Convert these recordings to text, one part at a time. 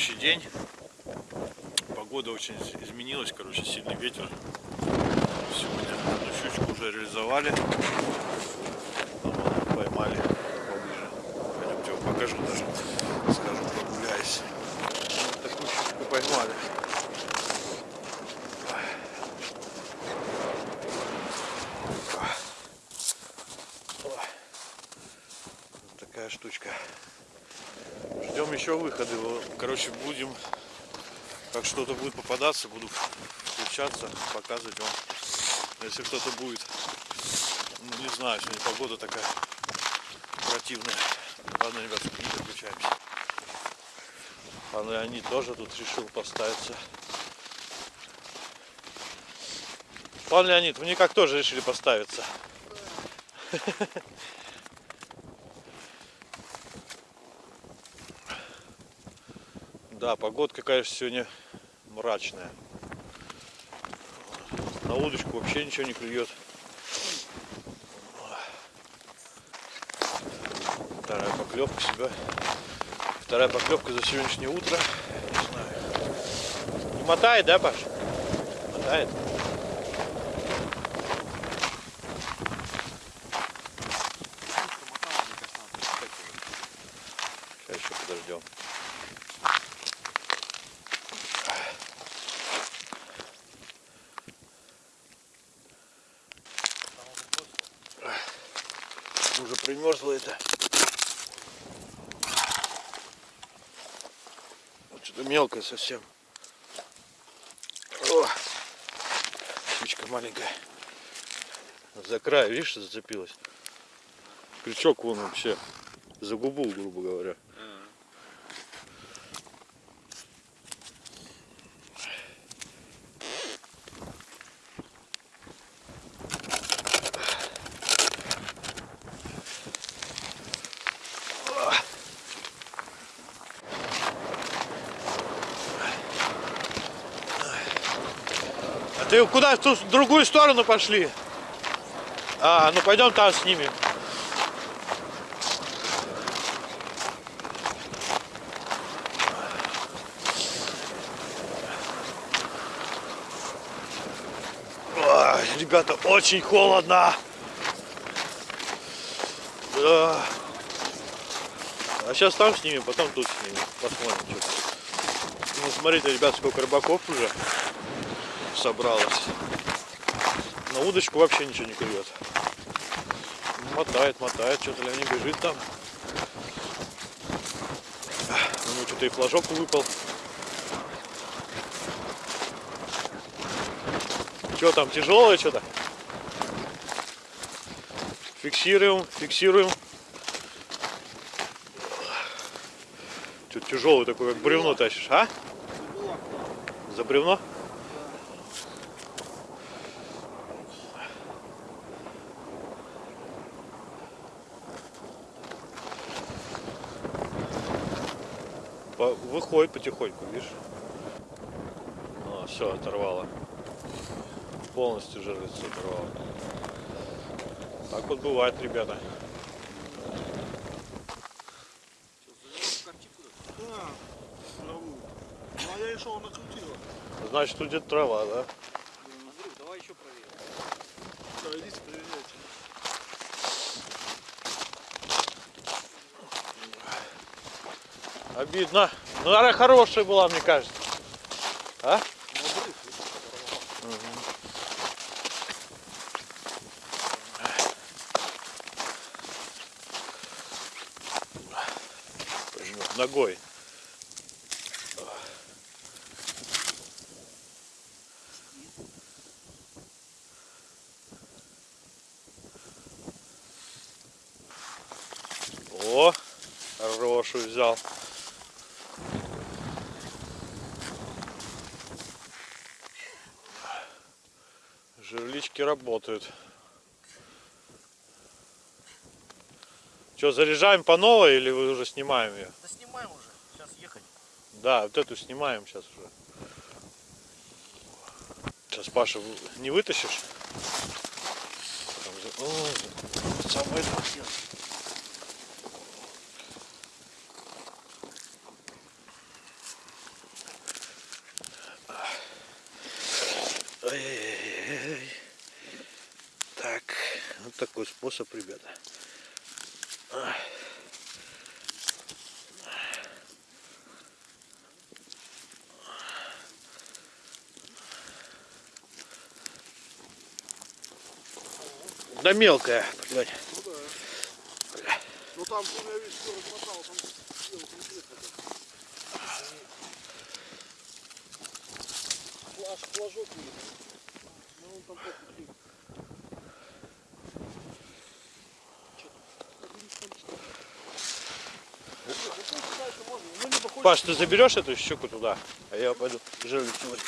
следующий день. Погода очень изменилась, короче, сильный ветер. Сегодня одну щучку уже реализовали. Там поймали поближе. Пойдемте покажу даже. Скажу, прогуляюсь. Вот такую щучку поймали. Вот такая штучка. Ждем еще выхода. его. Короче, будем, как что-то будет попадаться, буду включаться, показывать вам. Если кто-то будет, ну, не знаю, сегодня погода такая противная. Ладно, ребят, не переключаемся. А Леонид тоже тут решил поставиться. Пан Леонид, вы никак тоже решили поставиться. Да, погодка, конечно, сегодня мрачная. На удочку вообще ничего не клюет. Вторая поклевка себя. Вторая поклевка за сегодняшнее утро. Не знаю. Не мотает, да, Паш? Мотает. Сейчас еще подождем. Уже примерзло это. Вот что-то мелкое совсем. О, щучка маленькая. За край, видишь, зацепилась. Крючок вон вообще за губу, грубо говоря. Ты куда? В ту другую сторону пошли? А, ну пойдем там снимем. Ой, ребята, очень холодно. Да. А сейчас там снимем, потом тут снимем. Посмотрим, что Ну, смотрите, ребят, сколько рыбаков уже собралось. На удочку вообще ничего не клюет. Мотает, мотает, что-то не бежит там. У него что-то и флажок выпал. Что там, тяжелое что-то? Фиксируем, фиксируем. Что тяжелый такой, как бревно тащишь, а? За бревно? Выходит потихоньку, видишь? А, все, оторвало. Полностью жерлицу оторвало. Так вот бывает, ребята. Траву. Ну а. Значит, тут где-то трава, да? Андрюх, давай еще проверим. Да, идите проверяйте. Обидно. Ну, она хорошая была, мне кажется. А? Ногой. О, хорошую взял. электрички работают. Что, заряжаем по новой или вы уже снимаем ее? Да снимаем уже, сейчас ехать. Да, вот эту снимаем сейчас уже. Сейчас Паша не вытащишь. О, самое это Ой-ой-ой такой способ, ребята. Да мелкая, блядь. Ну там, я весь все размотал, там флажок. Ну он там просто Паш, ты заберешь эту щуку туда, а я пойду жерлик сегодня.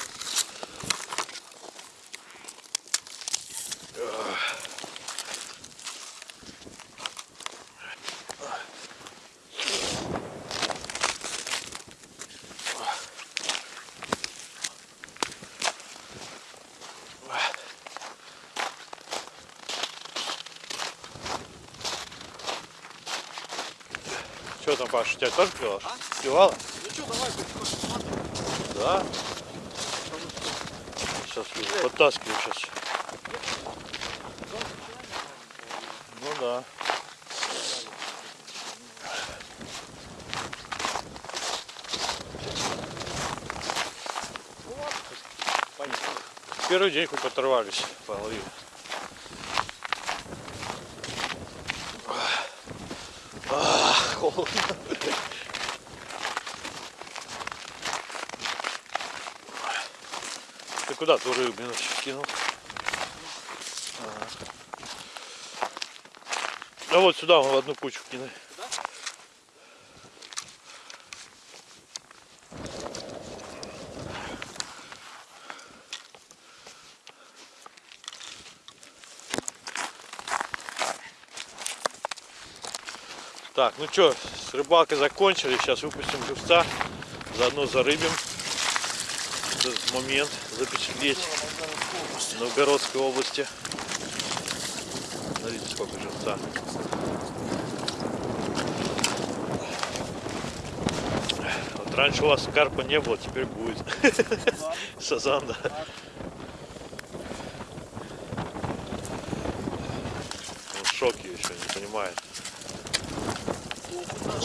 Что там, Паш, у тебя тоже клевало? Клевало? Ну что, давай, потихоньку Да. Сейчас подтаскиваю сейчас. Ну да. Первый день хоть оторвались, половину. Холодно. Ты куда ту рыбину кинул? Ага. Да вот сюда, в одну кучу кинай. Так, ну что, с рыбалкой закончили. Сейчас выпустим живца. Заодно зарыбим. Этот момент запечатлеть в Новгородской области. Смотрите, сколько живца. Вот раньше у вас карпа не было, теперь будет. Сазан, да. Он в шоке еще, не понимает.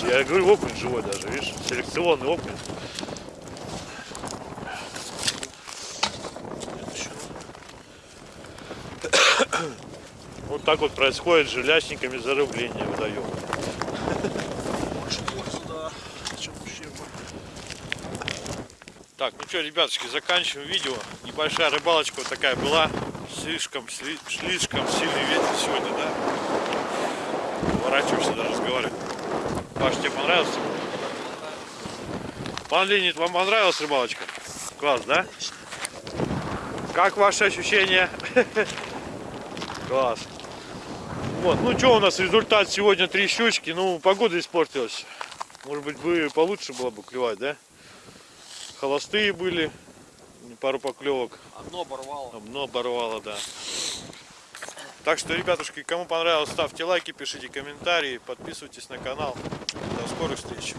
Я говорю, окунь живой даже, видишь, селекционный окунь. Вот так вот происходит с жилячниками зарыбление водоема. Так, ну что, ребятушки, заканчиваем видео. Небольшая рыбалочка вот такая была. Слишком, сли- слишком сильный ветер сегодня, да? Поворачиваешься даже разговаривать. Паш, тебе понравилось? Пан Ленит, вам понравилась рыбалочка? Класс, да? Как ваши ощущения? Класс. Вот, ну что у нас результат сегодня три щучки. Ну, погода испортилась. Может быть, бы получше было бы клевать, да? Холостые были, пару поклевок. Одно оборвало. Дно оборвало, да. Так что, ребятушки, кому понравилось, ставьте лайки, пишите комментарии, подписывайтесь на канал. До скорых встреч.